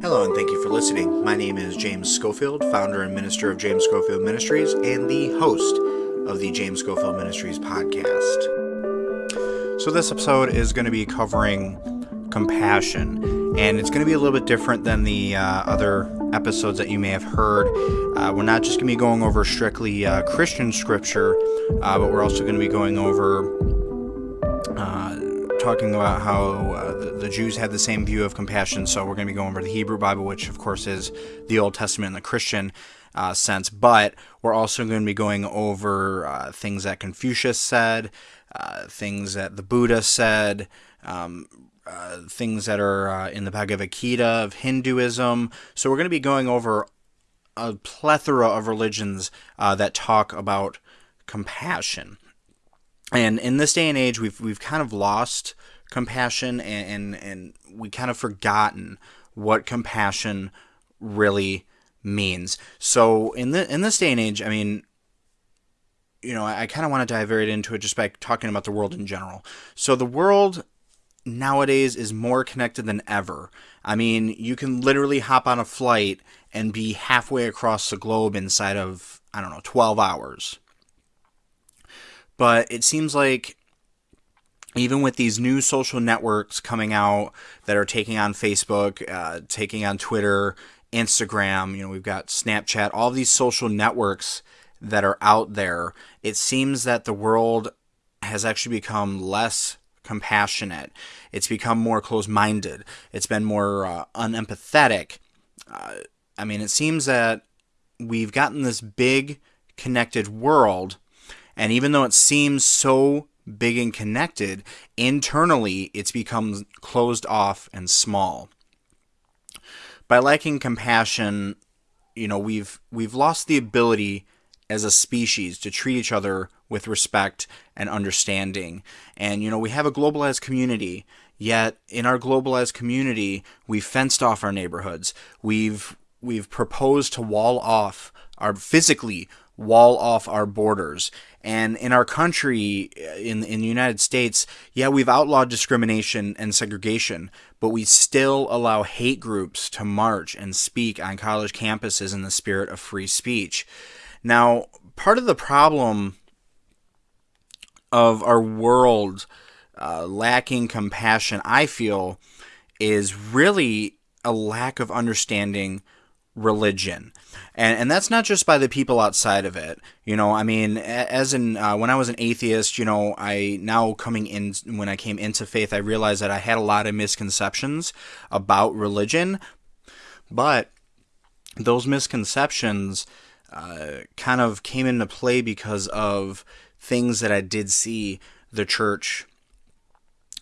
Hello, and thank you for listening. My name is James Schofield, founder and minister of James Schofield Ministries, and the host of the James Schofield Ministries podcast. So, this episode is going to be covering compassion, and it's going to be a little bit different than the uh, other episodes that you may have heard. Uh, we're not just going to be going over strictly uh, Christian scripture, uh, but we're also going to be going over uh, talking about how uh, the, the, Jews had the same view of compassion. So we're going to be going over the Hebrew Bible, which of course is the Old Testament in the Christian sense. But we're also going to be going over things that Confucius said, things that the Buddha said. Um, uh, things that are uh, in the Bhagavad Gita of Hinduism. So we're going to be going over a plethora of religions that talk about compassion. And in this day and age we've we've kind of lost compassion and and, and we kind of forgotten what compassion really means. So in the in this day and age i mean you know i, I kind of want to dive right into it just by talking about the world in general. So the world nowadays is more connected than ever. I mean you can literally hop on a flight and be halfway across the globe inside of i don't know 12 hours. But it seems like even with these new social networks coming out that are taking on Facebook, uh, taking on Twitter, Instagram, you know, we've got Snapchat, all these social networks that are out there, it seems that the world has actually become less compassionate. It's become more closed minded. It's been more uh, unempathetic. Uh, I mean, it seems that we've gotten this big connected world and even though it seems so big and connected, internally it's become closed off and small. By lacking compassion, you know, we've we've lost the ability as a species to treat each other with respect and understanding. And you know, we have a globalized community, yet in our globalized community, we've fenced off our neighborhoods. We've we've proposed to wall off our physically wall off our borders. And in our country, in, in the United States, yeah, we've outlawed discrimination and segregation, but we still allow hate groups to march and speak on college campuses in the spirit of free speech. Now, part of the problem of our world uh, lacking compassion, I feel, is really a lack of understanding religion. And and that's not just by the people outside of it. You know i mean as in uh, when i was an atheist you know i now coming in when i came into faith i realized that i had a lot of misconceptions about religion. But those misconceptions uh, kind of came into play because of things that i did see the church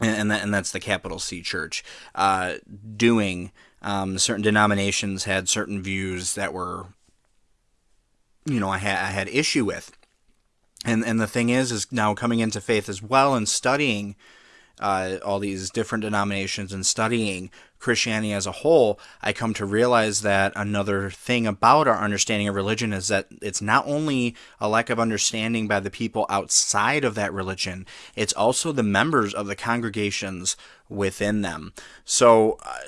and, and that's the capital c church uh, doing. Um, certain denominations had certain views that were, you know, I had I had issue with, and and the thing is, is now coming into faith as well and studying uh, all these different denominations and studying Christianity as a whole, I come to realize that another thing about our understanding of religion is that it's not only a lack of understanding by the people outside of that religion, it's also the members of the congregations within them. So, uh,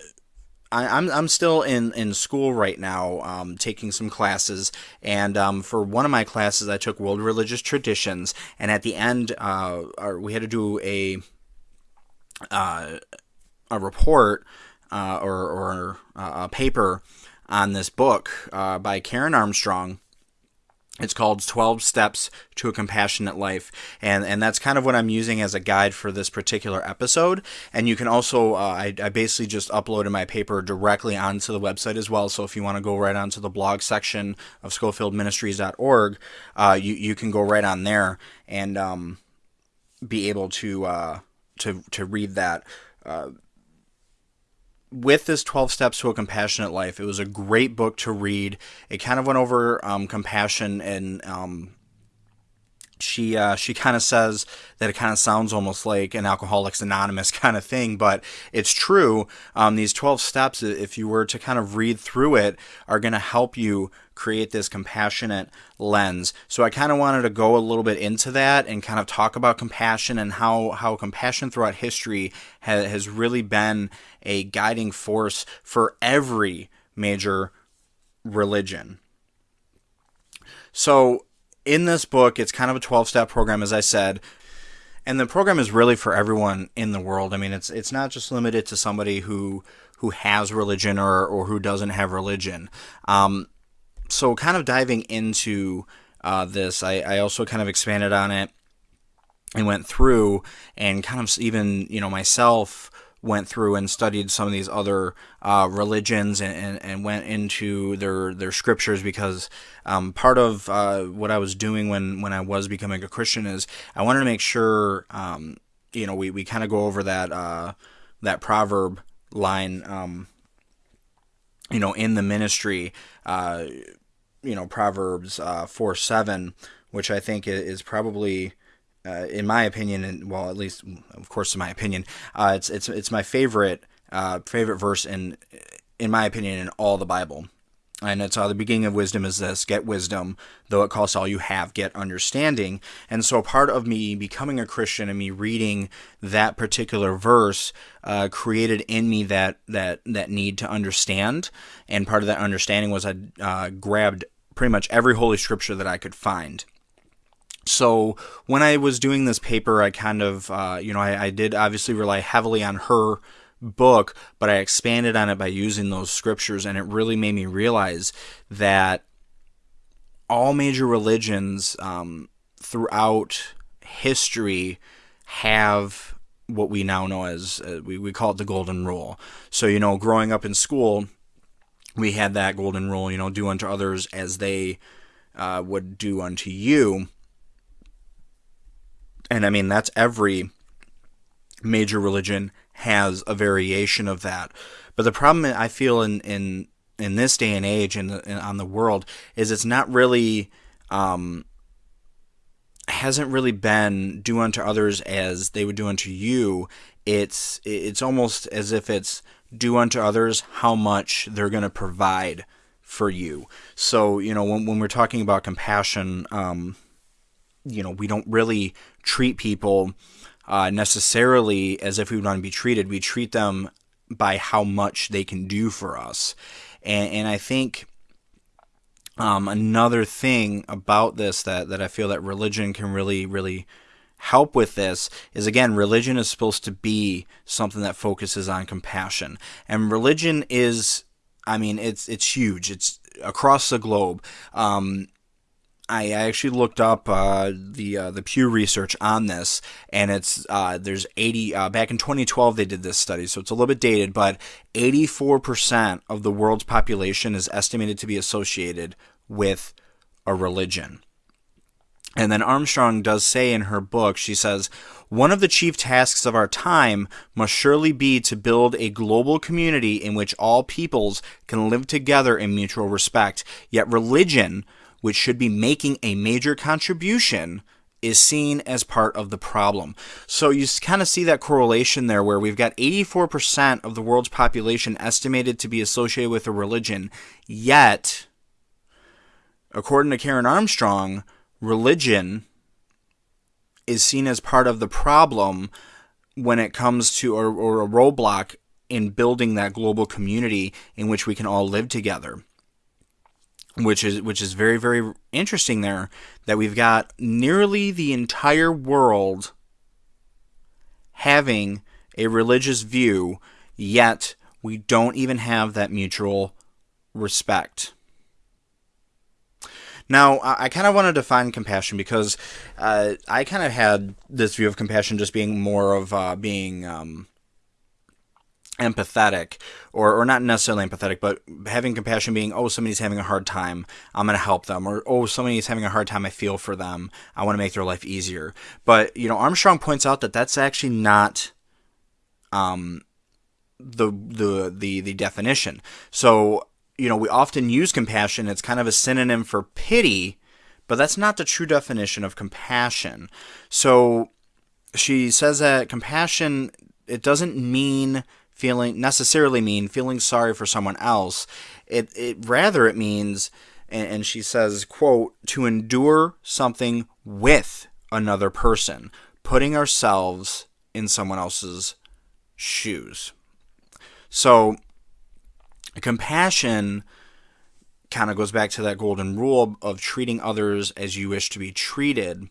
I, am I'm still in, in school right now, um, taking some classes, and um, for one of my classes, I took World Religious Traditions, and at the end, uh, we had to do a uh, a report uh, or, or uh, a paper on this book uh, by Karen Armstrong it's called 12 Steps to a Compassionate Life. And, and that's kind of what I'm using as a guide for this particular episode. And you can also, uh, I, I basically just uploaded my paper directly onto the website as well. So if you want to go right onto the blog section of SchofieldMinistries.org, uh, you, you can go right on there and um, be able to, uh, to, to read that. Uh, with this 12 steps to a compassionate life it was a great book to read it kind of went over um, compassion and um, she uh, she kind of says that it kind of sounds almost like an Alcoholics Anonymous kind of thing, but it's true. Um, these twelve steps, if you were to kind of read through it, are going to help you create this compassionate lens. So I kind of wanted to go a little bit into that and kind of talk about compassion and how how compassion throughout history ha- has really been a guiding force for every major religion. So in this book, it's kind of a 12 step program, as I said. And the program is really for everyone in the world. I mean, it's it's not just limited to somebody who who has religion or, or who doesn't have religion. Um, so, kind of diving into uh, this, I, I also kind of expanded on it and went through and kind of even, you know, myself went through and studied some of these other uh, religions and, and, and, went into their their scriptures because um, part of uh, what I was doing when when I was becoming a Christian is I wanted to make sure um, you know we, we kind of go over that uh, that proverb line um, you know in the ministry uh, you know Proverbs uh, four seven which I think is probably uh, in my opinion, and well, at least of course in my opinion, uh, it's it's it's my favorite uh, favorite verse in in my opinion in all the Bible. And it's uh, the beginning of wisdom is this get wisdom, though it costs all you have, get understanding. And so, part of me becoming a Christian and me reading that particular verse uh, created in me that, that, that need to understand. And part of that understanding was I uh, grabbed pretty much every Holy Scripture that I could find so when I was doing this paper, I kind of, uh, you know, I, I, did obviously rely heavily on her book, but I expanded on it by using those scriptures, and it really made me realize that all major religions um, throughout history have what we now know as uh, we, we call it the golden rule. So, you know, growing up in school, we had that golden rule, you know, do unto others as they uh, would do unto you and I mean, that's every major religion has a variation of that. But the problem I feel in, in, in this day and age and on the world is it's not really, um, hasn't really been do unto others as they would do unto you. It's, it's almost as if it's do unto others how much they're going to provide for you. So, you know, when, when we're talking about compassion, um, you know, we don't really treat people uh, necessarily as if we want to be treated. We treat them by how much they can do for us. And, and I think um, another thing about this that, that I feel that religion can really, really help with this is again, religion is supposed to be something that focuses on compassion. And religion is, I mean, it's, it's huge. It's across the globe. Um, I actually looked up uh, the uh, the Pew research on this, and it's uh, there's 80 uh, back in 2012 they did this study, so it's a little bit dated, but 84 percent of the world's population is estimated to be associated with a religion. And then Armstrong does say in her book, she says, one of the chief tasks of our time must surely be to build a global community in which all peoples can live together in mutual respect. Yet religion which should be making a major contribution, is seen as part of the problem. So you kind of see that correlation there where we've got 84% of the world's population estimated to be associated with a religion, yet, according to Karen Armstrong, religion is seen as part of the problem when it comes to, or, or a roadblock in building that global community in which we can all live together which is which is very very interesting there that we've got nearly the entire world having a religious view yet we don't even have that mutual respect. Now, I kind of want to define compassion because uh, I kind of had this view of compassion just being more of uh, being um, empathetic or, or not necessarily empathetic but having compassion being oh somebody's having a hard time i'm going to help them or oh somebody's having a hard time i feel for them i want to make their life easier but you know armstrong points out that that's actually not um the the the, the definition so you know we often use compassion it's kind of a synonym for pity but that's not the true definition of compassion. So she says that compassion it doesn't mean feeling necessarily mean feeling sorry for someone else. It it rather it means and, and she says, quote, to endure something with another person, putting ourselves in someone else's shoes. So compassion kind of goes back to that golden rule of treating others as you wish to be treated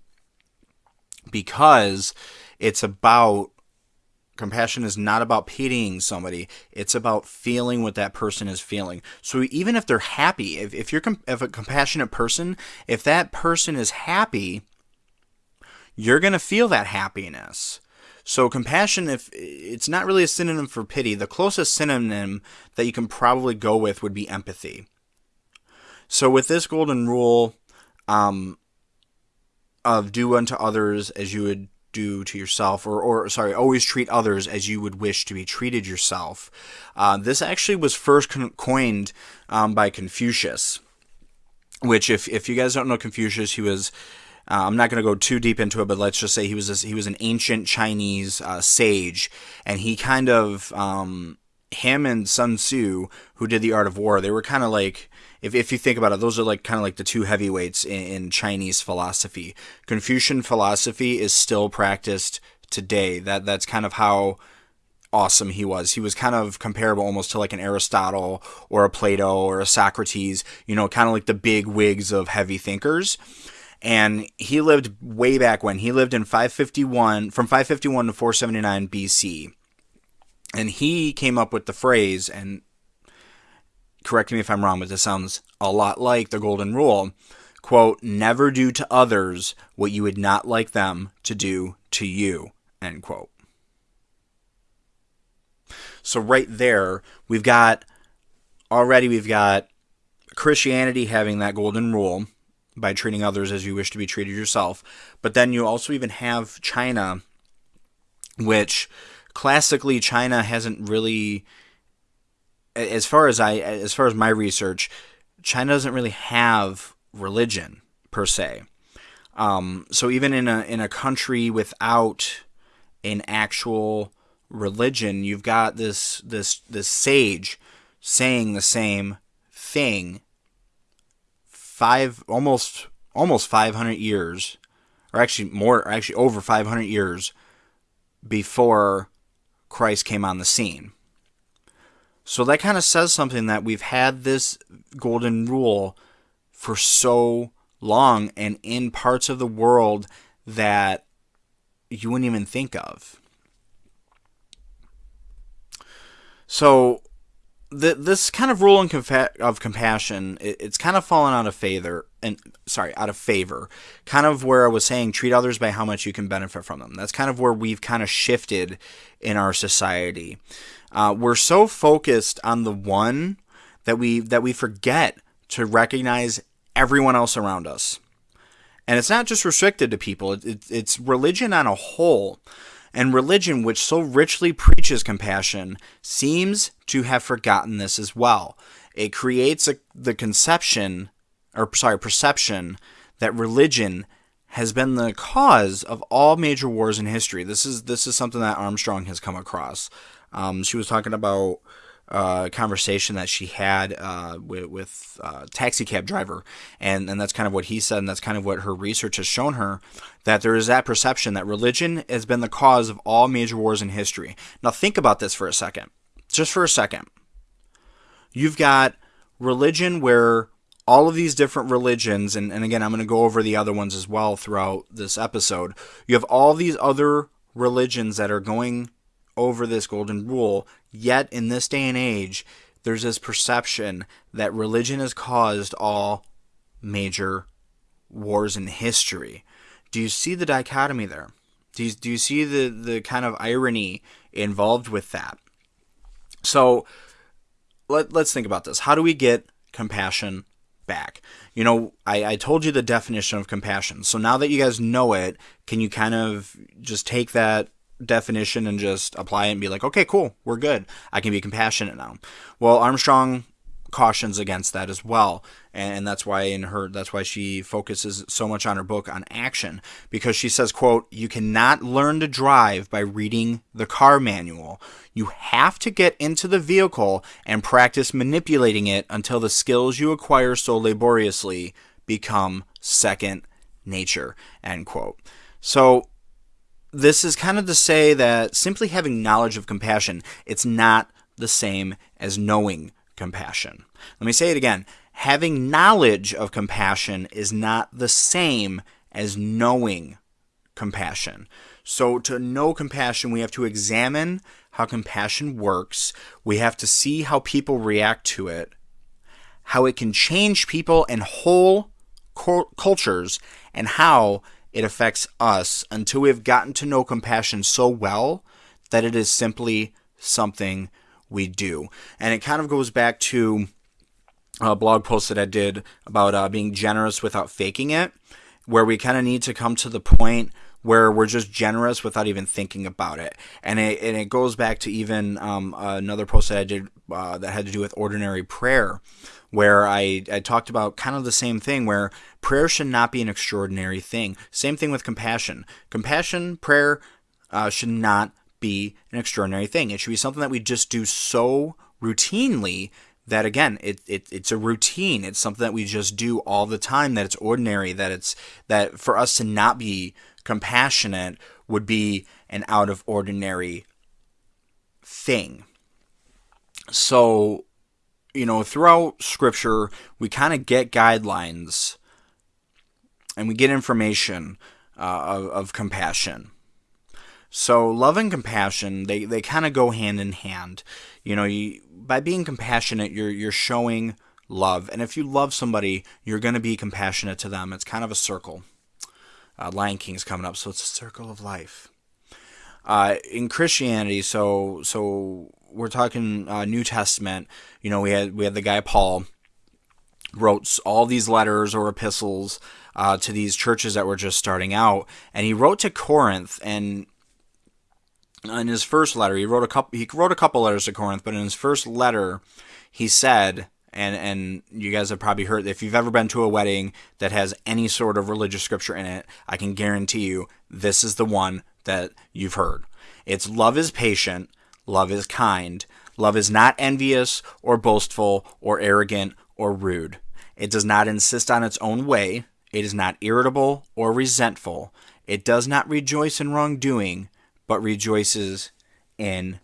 because it's about compassion is not about pitying somebody. It's about feeling what that person is feeling. So even if they're happy if, if you're if a compassionate person if that person is happy you're going to feel that happiness. So compassion if it's not really a synonym for pity. The closest synonym that you can probably go with would be empathy. So with this golden rule um, of do unto others as you would do to yourself, or, or sorry, always treat others as you would wish to be treated yourself. Uh, this actually was first con- coined um, by Confucius, which, if, if you guys don't know Confucius, he was. Uh, I'm not going to go too deep into it, but let's just say he was he was an ancient Chinese uh, sage, and he kind of um, him and Sun Tzu, who did the Art of War, they were kind of like if, if you think about it, those are like kind of like the two heavyweights in, in Chinese philosophy. Confucian philosophy is still practiced today. That that's kind of how awesome he was. He was kind of comparable almost to like an Aristotle or a Plato or a Socrates, you know, kind of like the big wigs of heavy thinkers. And he lived way back when. He lived in 551 from 551 to 479 BC. And he came up with the phrase and correct me if I'm wrong, but this sounds a lot like the golden rule. Quote, never do to others what you would not like them to do to you, end quote. So, right there, we've got already, we've got Christianity having that golden rule by treating others as you wish to be treated yourself. But then you also even have China, which classically China hasn't really as far as I as far as my research, China doesn't really have religion per se. Um, so even in a in a country without an actual religion, you've got this this this sage saying the same thing five almost almost 500 years or actually more actually over 500 years before Christ came on the scene. So that kind of says something that we've had this golden rule for so long and in parts of the world that you wouldn't even think of. So the, this kind of rule of compassion, it, it's kind of fallen out of favor, and sorry, out of favor. Kind of where I was saying, treat others by how much you can benefit from them. That's kind of where we've kind of shifted in our society. Uh, we're so focused on the one that we that we forget to recognize everyone else around us. And it's not just restricted to people; it, it, it's religion on a whole. And religion, which so richly preaches compassion, seems to have forgotten this as well. It creates a, the conception, or sorry, perception that religion has been the cause of all major wars in history. This is this is something that Armstrong has come across. Um, she was talking about uh, conversation that she had uh, with, with uh, taxi cab driver, and and that's kind of what he said, and that's kind of what her research has shown her that there is that perception that religion has been the cause of all major wars in history. Now think about this for a second, just for a second. You've got religion where all of these different religions, and, and again, I'm going to go over the other ones as well throughout this episode. You have all these other religions that are going over this golden rule. Yet, in this day and age, there's this perception that religion has caused all major wars in history. Do you see the dichotomy there? Do you, do you see the, the kind of irony involved with that? So, let, let's think about this. How do we get compassion back? You know, I, I told you the definition of compassion. So now that you guys know it, can you kind of just take that definition and just apply it and be like, okay, cool, we're good. I can be compassionate now. Well, Armstrong cautions against that as well and that's why in her that's why she focuses so much on her book on action because she says quote you cannot learn to drive by reading the car manual you have to get into the vehicle and practice manipulating it until the skills you acquire so laboriously become second nature end quote so this is kind of to say that simply having knowledge of compassion it's not the same as knowing compassion. Let me say it again. Having knowledge of compassion is not the same as knowing compassion. So, to know compassion, we have to examine how compassion works. We have to see how people react to it, how it can change people and whole cultures, and how it affects us until we have gotten to know compassion so well that it is simply something we do. And it kind of goes back to a blog post that I did about uh, being generous without faking it, where we kind of need to come to the point where we're just generous without even thinking about it. And it, and it goes back to even um, another post that I did uh, that had to do with ordinary prayer, where I, I talked about kind of the same thing, where prayer should not be an extraordinary thing. Same thing with compassion. Compassion, prayer uh, should not be an extraordinary thing. It should be something that we just do so routinely that again it, it it's a routine it's something that we just do all the time that it's ordinary that it's that for us to not be compassionate would be an out of ordinary thing so you know throughout scripture we kind of get guidelines and we get information uh, of, of compassion so love and compassion, they, they kind of go hand in hand. You know, you, by being compassionate, you're you're showing love, and if you love somebody, you're going to be compassionate to them. It's kind of a circle. Uh, Lion King's coming up, so it's a circle of life. Uh, in Christianity, so so we're talking uh, New Testament. You know, we had we had the guy Paul wrote all these letters or epistles uh, to these churches that were just starting out, and he wrote to Corinth, and in his first letter, he wrote a couple. He wrote a couple letters to Corinth, but in his first letter, he said, and and you guys have probably heard if you've ever been to a wedding that has any sort of religious scripture in it, I can guarantee you this is the one that you've heard. It's love is patient, love is kind, love is not envious or boastful or arrogant or rude. It does not insist on its own way. It is not irritable or resentful. It does not rejoice in wrongdoing but rejoices in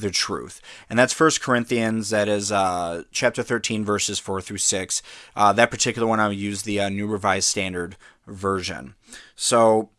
the truth. And that's First Corinthians, that is uh, chapter 13, verses 4 through 6. Uh, that particular one, I would use the uh, New Revised Standard Version. So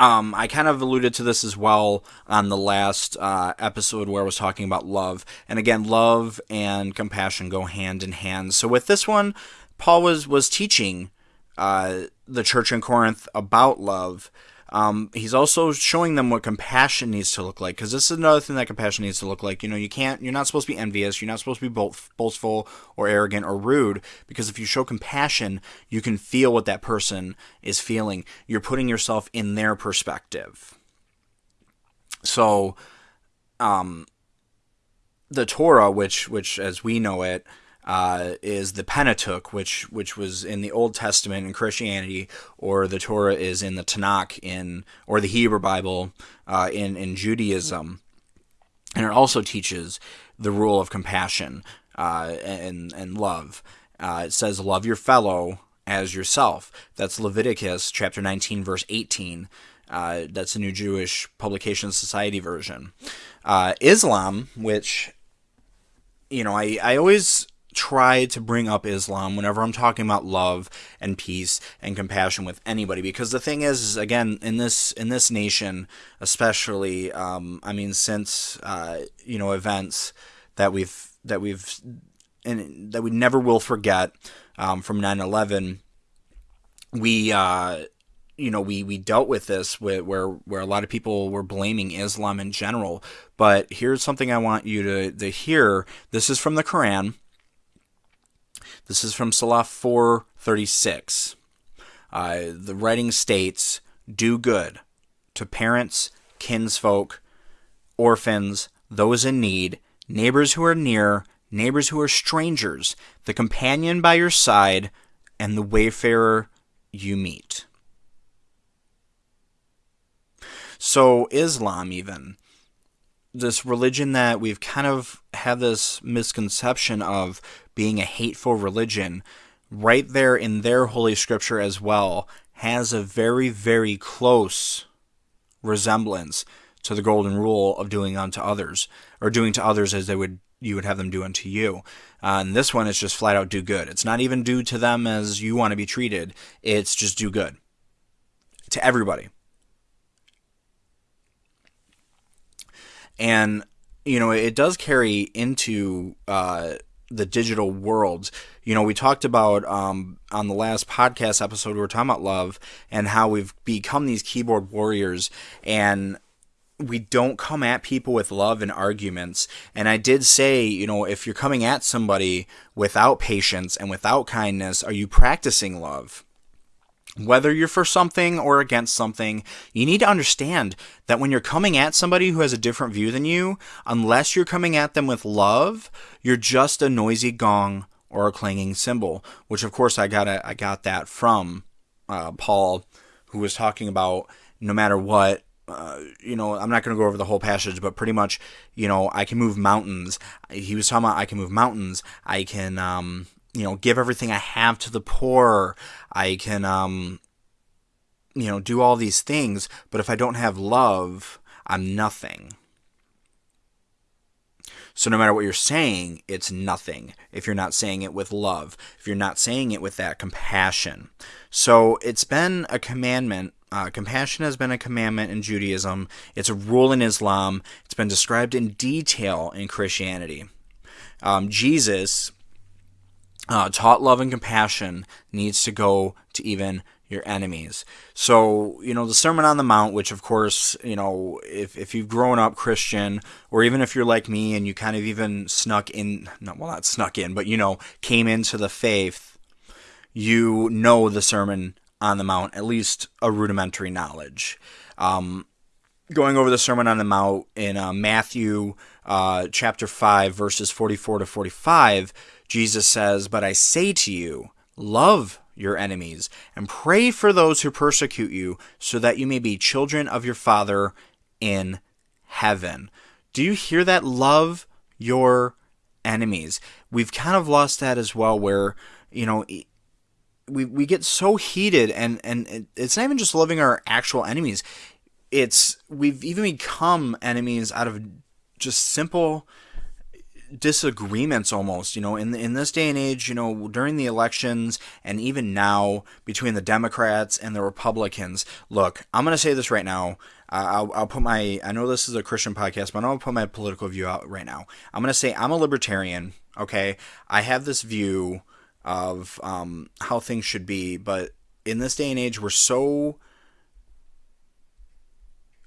um, I kind of alluded to this as well on the last uh, episode where I was talking about love. And again, love and compassion go hand in hand. So with this one, Paul was, was teaching uh, the church in Corinth about love. Um, he's also showing them what compassion needs to look like because this is another thing that compassion needs to look like. You know, you can't, you're not supposed to be envious, you're not supposed to be boastful or arrogant or rude because if you show compassion, you can feel what that person is feeling. You're putting yourself in their perspective. So, um, the Torah, which which as we know it, uh, is the Pentateuch, which which was in the Old Testament in Christianity, or the Torah is in the Tanakh in or the Hebrew Bible uh, in in Judaism, and it also teaches the rule of compassion uh, and and love. Uh, it says, "Love your fellow as yourself." That's Leviticus chapter 19, verse 18. Uh, that's the New Jewish Publication Society version. Uh, Islam, which you know, I, I always try to bring up Islam whenever I'm talking about love and peace and compassion with anybody. Because the thing is, again in this in this nation especially um, I mean since uh, you know events that we've that we've and that we never will forget um, from 9/11 we uh, you know we we dealt with this where, where where a lot of people were blaming Islam in general. But here's something I want you to to hear. This is from the Quran this is from Surah 436. Uh, the writing states, Do good to parents, kinsfolk, orphans, those in need, neighbors who are near, neighbors who are strangers, the companion by your side, and the wayfarer you meet. So, Islam, even, this religion that we've kind of had this misconception of being a hateful religion, right there in their holy scripture as well, has a very, very close resemblance to the golden rule of doing unto others, or doing to others as they would you would have them do unto you. Uh, and this one is just flat out do good. It's not even do to them as you want to be treated. It's just do good to everybody. And you know, it does carry into uh, the digital world. You know, we talked about um, on the last podcast episode, we were talking about love and how we've become these keyboard warriors and we don't come at people with love and arguments. And I did say, you know, if you're coming at somebody without patience and without kindness, are you practicing love? Whether you're for something or against something, you need to understand that when you're coming at somebody who has a different view than you, unless you're coming at them with love, you're just a noisy gong or a clanging cymbal. Which, of course, I got I got that from uh, Paul, who was talking about no matter what, uh, you know, I'm not going to go over the whole passage, but pretty much, you know, I can move mountains. He was talking about I can move mountains. I can, um, you know, give everything I have to the poor. I can, um, you know, do all these things. But if I don't have love, I'm nothing. So no matter what you're saying, it's nothing if you're not saying it with love, if you're not saying it with that compassion. So it's been a commandment uh, compassion has been a commandment in Judaism. It's a rule in Islam. It's been described in detail in Christianity. Um, Jesus uh, taught love and compassion needs to go to even your enemies. So, you know, the Sermon on the Mount, which of course, you know, if, if you've grown up Christian, or even if you're like me and you kind of even snuck in, no, well, not snuck in, but, you know, came into the faith, you know the Sermon on the Mount, at least a rudimentary knowledge. Um, going over the Sermon on the Mount in uh, Matthew uh, chapter 5, verses 44 to 45, Jesus says, But I say to you, love your enemies and pray for those who persecute you, so that you may be children of your Father in heaven. Do you hear that? Love your enemies. We've kind of lost that as well, where, you know, we we get so heated and and it's not even just loving our actual enemies it's we've even become enemies out of just simple disagreements almost you know in in this day and age you know during the elections and even now between the democrats and the republicans look i'm going to say this right now I'll, I'll put my i know this is a christian podcast but i'm going to put my political view out right now i'm going to say i'm a libertarian okay i have this view of um, how things should be. But in this day and age, we're so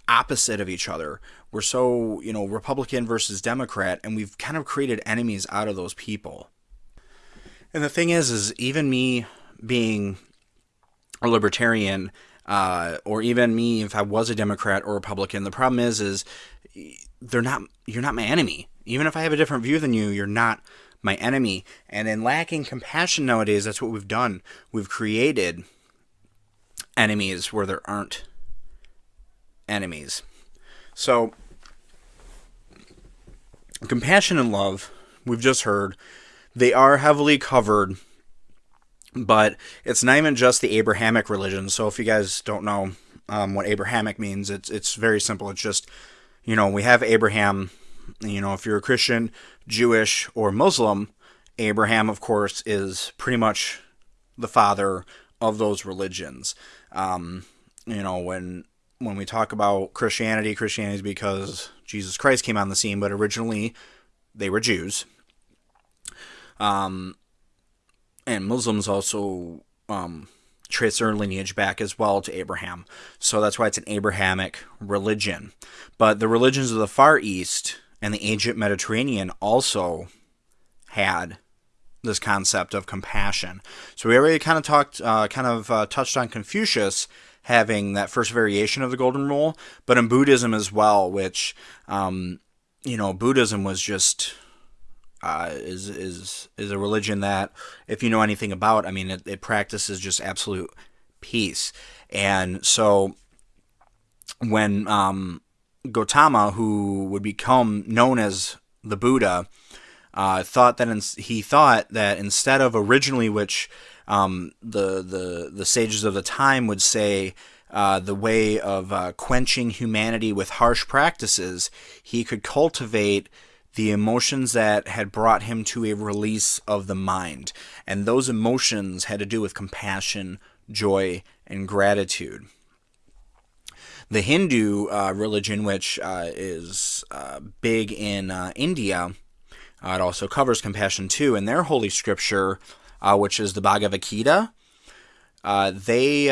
opposite of each other. We're so, you know, Republican versus Democrat, and we've kind of created enemies out of those people. And the thing is, is even me being a libertarian, uh, or even me if I was a Democrat or Republican, the problem is, is they're not. You're not my enemy. Even if I have a different view than you, you're not my enemy. And in lacking compassion nowadays, that's what we've done. We've created enemies where there aren't enemies. So, compassion and love, we've just heard, they are heavily covered, but it's not even just the Abrahamic religion. So, if you guys don't know um, what Abrahamic means, it's it's very simple. It's just, you know, we have Abraham you know, if you're a Christian, Jewish, or Muslim, Abraham, of course, is pretty much the father of those religions. Um, you know, when when we talk about Christianity, Christianity is because Jesus Christ came on the scene, but originally they were Jews. Um, and Muslims also um, trace their lineage back as well to Abraham. So that's why it's an Abrahamic religion. But the religions of the Far East and the ancient Mediterranean also had this concept of compassion. So we already kind of talked, uh, kind of uh, touched on Confucius having that first variation of the Golden Rule, but in Buddhism as well, which um, you know, Buddhism was just uh, is is is a religion that, if you know anything about, I mean, it, it practices just absolute peace. And so, when um, Gautama, who would become known as the Buddha, uh, thought that in, he thought that instead of originally, which um, the the the sages of the time would say. Uh, the way of uh, quenching humanity with harsh practices, he could cultivate the emotions that had brought him to a release of the mind. And those emotions had to do with compassion, joy, and gratitude. The Hindu uh, religion, which uh, is uh, big in uh, India, it also covers compassion too. In their holy scripture, uh, which is the Bhagavad Gita, they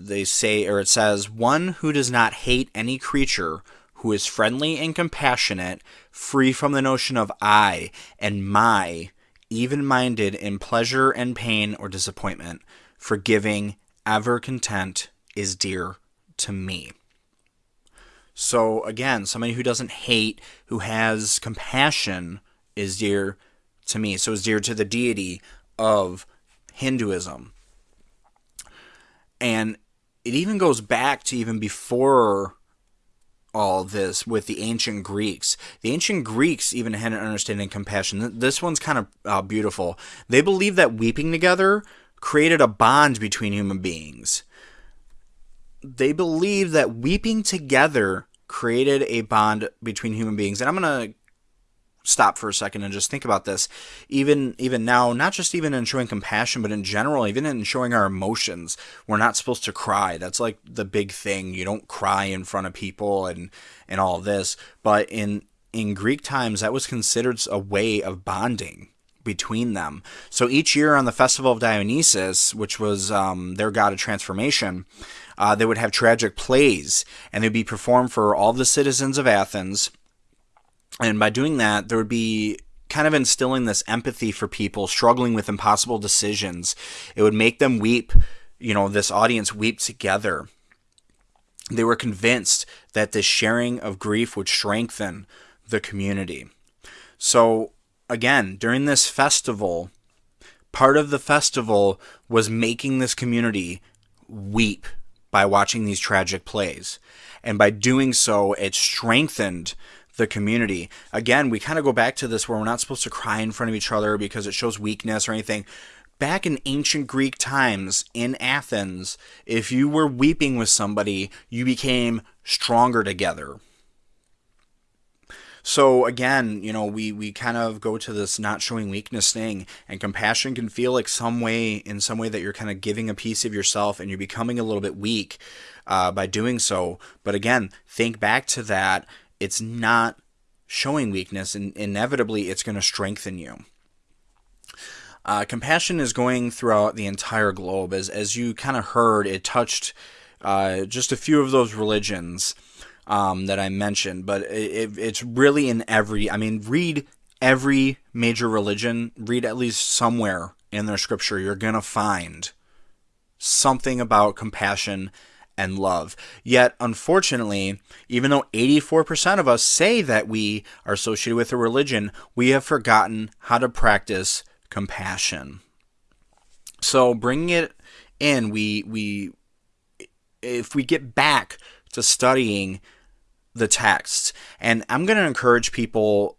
they say, or it says, one who does not hate any creature who is friendly and compassionate, free from the notion of I and my, even minded in pleasure and pain or disappointment, forgiving, ever content, is dear to me. So, again, somebody who doesn't hate, who has compassion, is dear to me. So, is dear to the deity of Hinduism. And it even goes back to even before all this with the ancient Greeks. The ancient Greeks even had an understanding of compassion. This one's kind of uh, beautiful. They believed that weeping together created a bond between human beings. They believed that weeping together created a bond between human beings. And I'm going to stop for a second and just think about this. Even even now not just even in showing compassion but in general even in showing our emotions we're not supposed to cry. That's like the big thing. You don't cry in front of people and and all this. But in in greek times that was considered a way of bonding between them. So each year on the festival of dionysus which was um, their god of transformation uh, they would have tragic plays and they'd be performed for all the citizens of athens and by doing that, there would be kind of instilling this empathy for people struggling with impossible decisions. It would make them weep, you know, this audience weep together. They were convinced that this sharing of grief would strengthen the community. So, again, during this festival, part of the festival was making this community weep by watching these tragic plays. And by doing so, it strengthened the community. Again, we kind of go back to this where we're not supposed to cry in front of each other because it shows weakness or anything. Back in ancient Greek times in Athens, if you were weeping with somebody, you became stronger together. So again, you know, we, we kind of go to this not showing weakness thing, and compassion can feel like some way, in some way, that you're kind of giving a piece of yourself and you're becoming a little bit weak uh, by doing so. But again, think back to that it's not showing weakness, and inevitably it's going to strengthen you. Uh, compassion is going throughout the entire globe. As, as you kind of heard, it touched uh, just a few of those religions um, that I mentioned, but it, it's really in every. I mean, read every major religion, read at least somewhere in their scripture, you're going to find something about compassion and love. Yet, unfortunately, even though 84% of us say that we are associated with a religion, we have forgotten how to practice compassion. So, bringing it in, we we if we get back to studying the texts, and I'm going to encourage people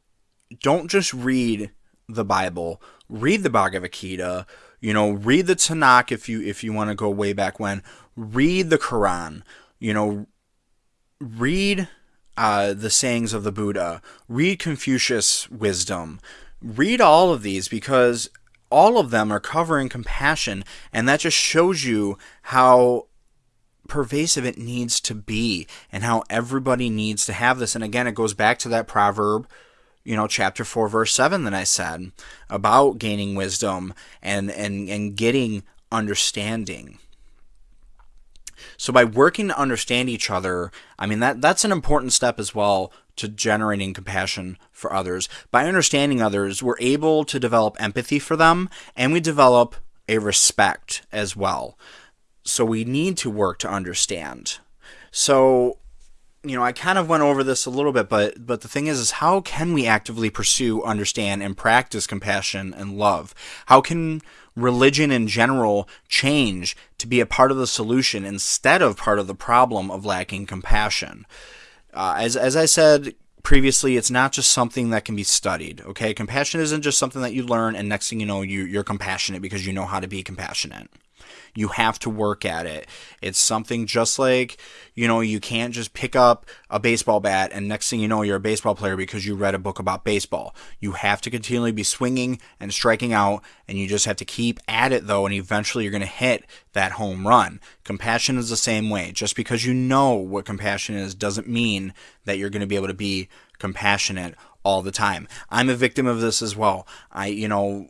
don't just read the Bible, read the Bhagavad Gita, you know, read the Tanakh if you if you want to go way back when read the Quran, you know, read uh, the sayings of the Buddha, read Confucius' wisdom, read all of these because all of them are covering compassion, and that just shows you how pervasive it needs to be and how everybody needs to have this. And again, it goes back to that proverb, you know, chapter 4, verse 7 that I said about gaining wisdom and, and, and getting understanding. So by working to understand each other, I mean that that's an important step as well to generating compassion for others. By understanding others, we're able to develop empathy for them and we develop a respect as well. So we need to work to understand. So you know, I kind of went over this a little bit, but but the thing is, is how can we actively pursue, understand, and practice compassion and love? How can religion in general change to be a part of the solution instead of part of the problem of lacking compassion? Uh, as as I said previously, it's not just something that can be studied. Okay, compassion isn't just something that you learn and next thing you know, you you're compassionate because you know how to be compassionate. You have to work at it. It's something just like, you know, you can't just pick up a baseball bat and next thing you know, you're a baseball player because you read a book about baseball. You have to continually be swinging and striking out, and you just have to keep at it though, and eventually you're going to hit that home run. Compassion is the same way. Just because you know what compassion is doesn't mean that you're going to be able to be compassionate all the time. I'm a victim of this as well. I, you know,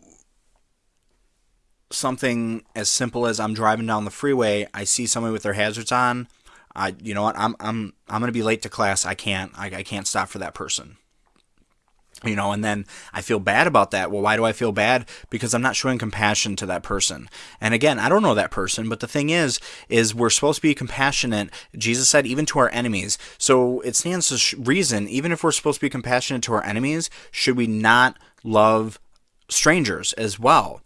something as simple as I'm driving down the freeway, I see somebody with their hazards on. I, you know what? I'm I'm I'm gonna be late to class. I can't I, I can't stop for that person. You know, and then I feel bad about that. Well, why do I feel bad? Because I'm not showing compassion to that person. And again, I don't know that person, but the thing is, is we're supposed to be compassionate. Jesus said, even to our enemies. So it stands to reason, even if we're supposed to be compassionate to our enemies, should we not love strangers as well?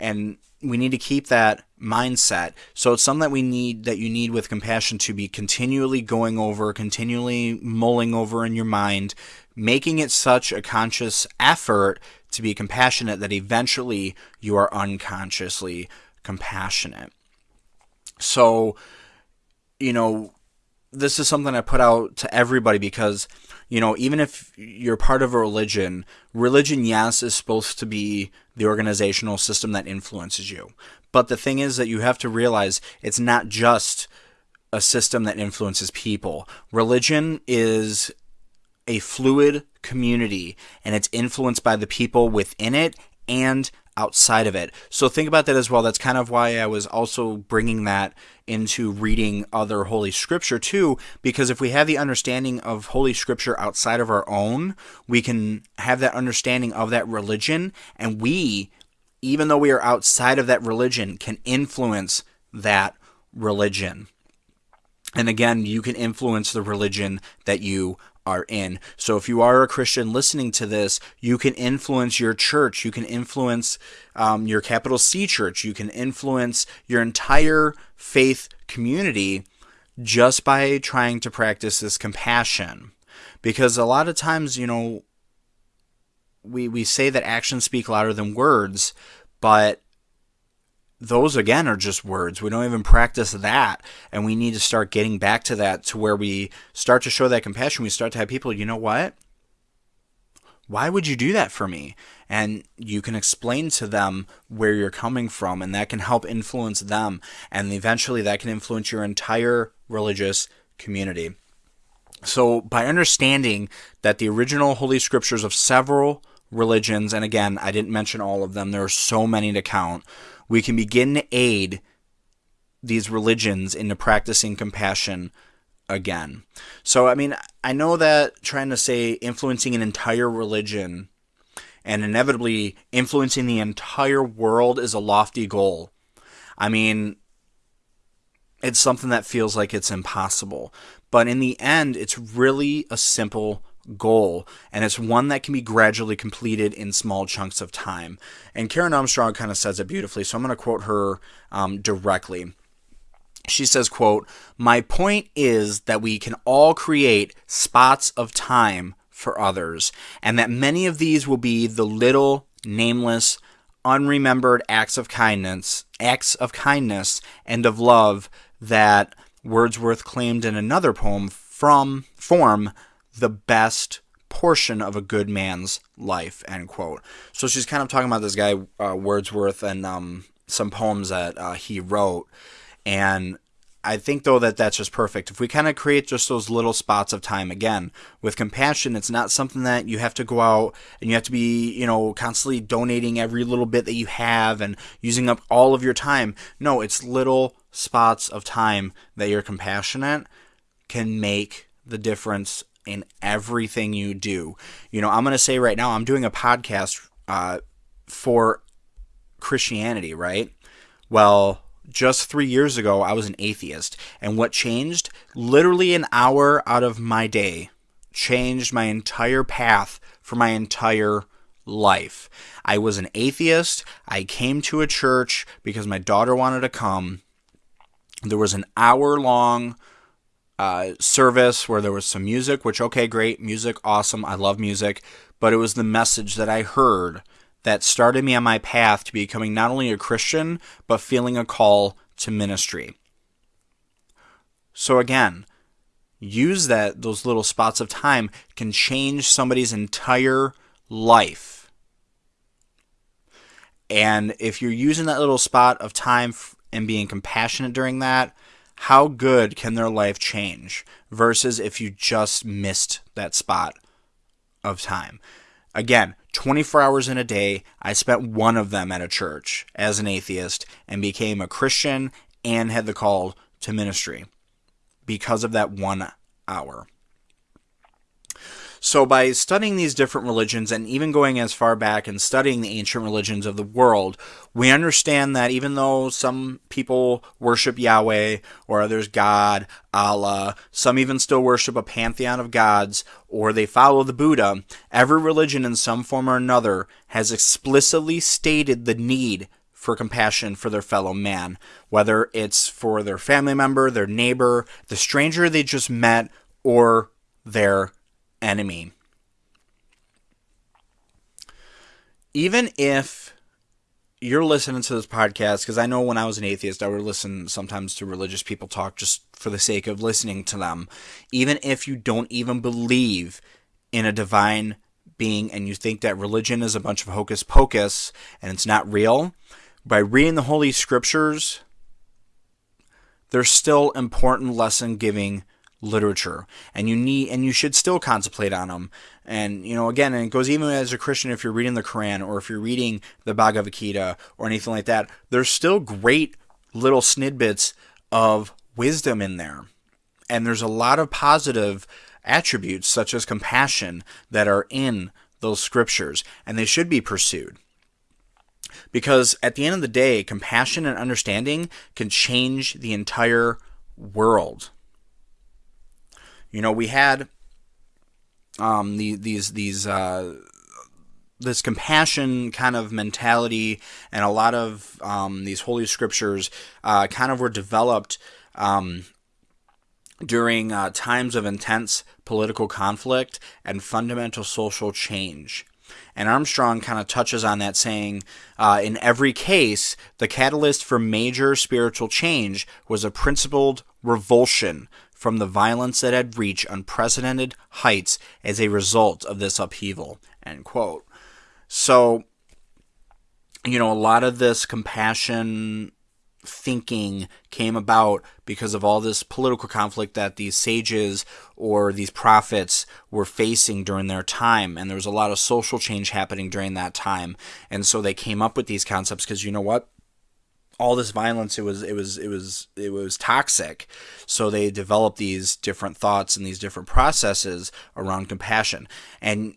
And we need to keep that mindset. So it's something that we need that you need with compassion to be continually going over, continually mulling over in your mind, making it such a conscious effort to be compassionate that eventually you are unconsciously compassionate. So, you know, this is something I put out to everybody because, you know, even if you're part of a religion, religion, yes, is supposed to be the organizational system that influences you. But the thing is that you have to realize it's not just a system that influences people. Religion is a fluid community and it's influenced by the people within it and outside of it. So think about that as well. That's kind of why I was also bringing that into reading other Holy Scripture too, because if we have the understanding of Holy Scripture outside of our own, we can have that understanding of that religion, and we, even though we are outside of that religion, can influence that religion. And again, you can influence the religion that you are in. So if you are a Christian listening to this, you can influence your church. You can influence um, your capital C church. You can influence your entire faith community just by trying to practice this compassion. Because a lot of times, you know, we, we say that actions speak louder than words, but those again are just words. We don't even practice that. And we need to start getting back to that to where we start to show that compassion. We start to have people, you know what? Why would you do that for me? And you can explain to them where you're coming from, and that can help influence them. And eventually, that can influence your entire religious community. So, by understanding that the original Holy Scriptures of several religions, and again, I didn't mention all of them, there are so many to count, we can begin to aid these religions into practicing compassion again. So, I mean, I know that trying to say influencing an entire religion and inevitably influencing the entire world is a lofty goal. I mean, it's something that feels like it's impossible. But in the end, it's really a simple goal, and it's one that can be gradually completed in small chunks of time. And Karen Armstrong kind of says it beautifully, so I'm going to quote her um, directly. She says, quote, My point is that we can all create spots of time for others, and that many of these will be the little, nameless, unremembered acts of kindness, acts of kindness and of love that Wordsworth claimed in another poem from form the best portion of a good man's life end quote. So she's kind of talking about this guy uh, wordsworth and um, some poems that uh, he wrote. And i think though that that's just perfect. If we kind of create just those little spots of time again with compassion it's not something that you have to go out and you have to be you know constantly donating every little bit that you have and using up all of your time. No it's little spots of time that you're compassionate can make the difference in everything you do. You know, I'm going to say right now, I'm doing a podcast uh, for Christianity, right? Well, just three years ago, I was an atheist. And what changed? Literally an hour out of my day changed my entire path for my entire life. I was an atheist. I came to a church because my daughter wanted to come. There was an hour long uh, service where there was some music, which, okay, great. Music, awesome. I love music. But it was the message that I heard that started me on my path to becoming not only a Christian, but feeling a call to ministry. So again, use that those little spots of time can change somebody's entire life. And if you're using that little spot of time and being compassionate during that, how good can their life change versus if you just missed that spot of time? Again, 24 hours in a day, I spent one of them at a church as an atheist and became a Christian and had the call to ministry because of that one hour. So, by studying these different religions and even going as far back and studying the ancient religions of the world, we understand that even though some people worship Yahweh or others God, Allah, some even still worship a pantheon of gods or they follow the Buddha, every religion in some form or another has explicitly stated the need for compassion for their fellow man, whether it's for their family member, their neighbor, the stranger they just met, or their enemy. Even if you're listening to this podcast, because I know when I was an atheist, I would listen sometimes to religious people talk just for the sake of listening to them. Even if you don't even believe in a divine being and you think that religion is a bunch of hocus pocus and it's not real, by reading the Holy Scriptures, there's still important lesson giving literature and you need and you should still contemplate on them and you know again and it goes even as a christian if you're reading the quran or if you're reading the bhagavad gita or anything like that there's still great little snidbits of wisdom in there. And there's a lot of positive attributes such as compassion that are in those scriptures and they should be pursued. Because at the end of the day compassion and understanding can change the entire world you know, we had um, the, these these uh, this compassion kind of mentality, and a lot of um, these holy scriptures uh, kind of were developed um, during uh, times of intense political conflict and fundamental social change. And Armstrong kind of touches on that, saying, uh, in every case, the catalyst for major spiritual change was a principled revulsion from the violence that had reached unprecedented heights as a result of this upheaval. End quote. So, you know, a lot of this compassion thinking came about because of all this political conflict that these sages or these prophets were facing during their time and there was a lot of social change happening during that time and so they came up with these concepts because you know what all this violence it was it was it was it was toxic. So they developed these different thoughts and these different processes around compassion. And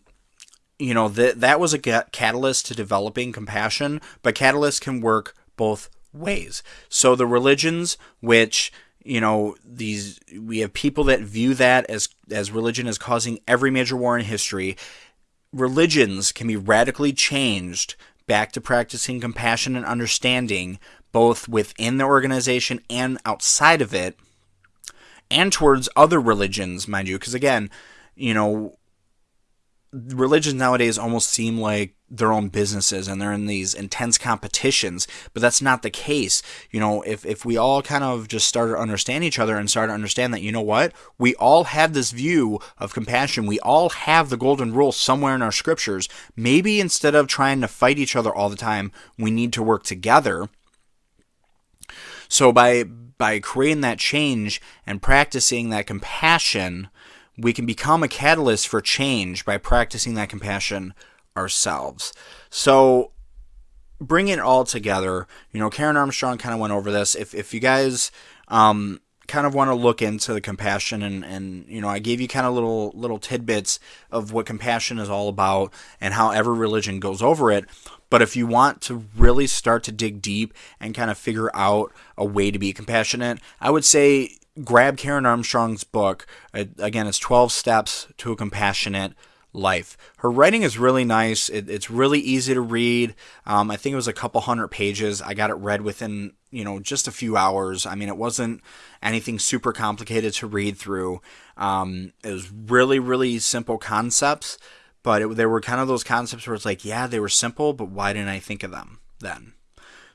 you know that that was a catalyst to developing compassion but catalysts can work both ways. So the religions which you know these we have people that view that as as religion as causing every major war in history. Religions can be radically changed back to practicing compassion and understanding both within the organization and outside of it, and towards other religions, mind you. Because again, you know, religions nowadays almost seem like their own businesses and they're in these intense competitions but that's not the case. You know if, if we all kind of just started to understand each other and started to understand that you know what? We all have this view of compassion. We all have the golden rule somewhere in our scriptures. Maybe instead of trying to fight each other all the time we need to work together so by by creating that change and practicing that compassion, we can become a catalyst for change by practicing that compassion ourselves. So bring it all together. You know, Karen Armstrong kind of went over this. If if you guys um, kind of want to look into the compassion and, and you know I gave you kind of little little tidbits of what compassion is all about and how every religion goes over it. But if you want to really start to dig deep and kind of figure out a way to be compassionate, I would say grab Karen Armstrong's book. Again, it's 12 Steps to a Compassionate life. Her writing is really nice. It, it's really easy to read. Um, I think it was a couple hundred pages. I got it read within you know just a few hours. I mean, it wasn't anything super complicated to read through. Um, it was really really simple concepts, but it, there were kind of those concepts where it's like, yeah, they were simple, but why didn't I think of them then?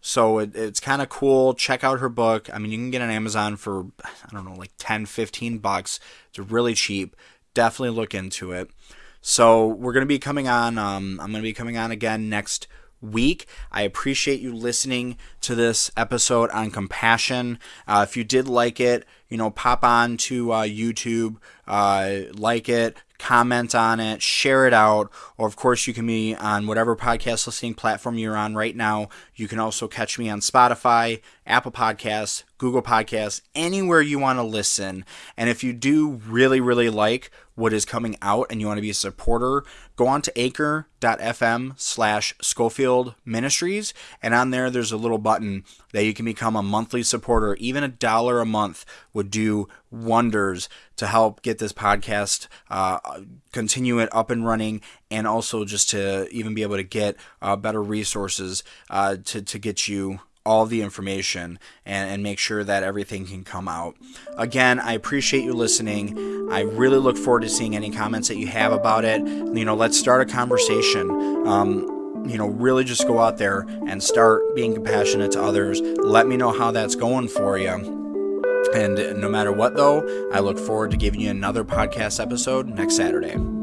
So it, it's kind of cool. Check out her book. I mean, you can get on Amazon for, I don't know, like 10, 15 bucks. It's really cheap. Definitely look into it. So we're going to be coming on. Um, I'm going to be coming on again next week. I appreciate you listening to this episode on compassion. Uh, if you did like it, you know, pop on to uh, YouTube, uh, like it, comment on it, share it out, or of course, you can be on whatever podcast listening platform you're on right now. You can also catch me on Spotify, Apple Podcasts, Google Podcasts, anywhere you want to listen. And if you do really, really like what is coming out and you want to be a supporter, go on to anchor.fm slash Schofield Ministries. And on there, there's a little button that you can become a monthly supporter. Even a dollar a month would do wonders to help get this podcast, uh, continue it up and running, and also just to even be able to get uh, better resources uh, to, to get you all the information and, and make sure that everything can come out. Again, I appreciate you listening. I really look forward to seeing any comments that you have about it. You know, let's start a conversation. Um, you know, really just go out there and start being compassionate to others. Let me know how that's going for you. And no matter what, though, I look forward to giving you another podcast episode next Saturday.